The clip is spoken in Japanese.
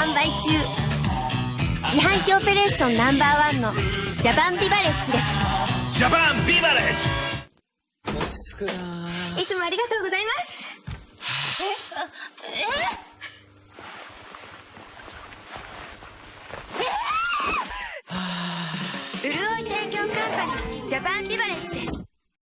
販売中。自販機オペレーションナンバーワンのジャパンビバレッジです。ジャパンビバレッジ。落ち着くないつもありがとうございます。え？え？え？潤い提供カンパニージャパンビバレッジです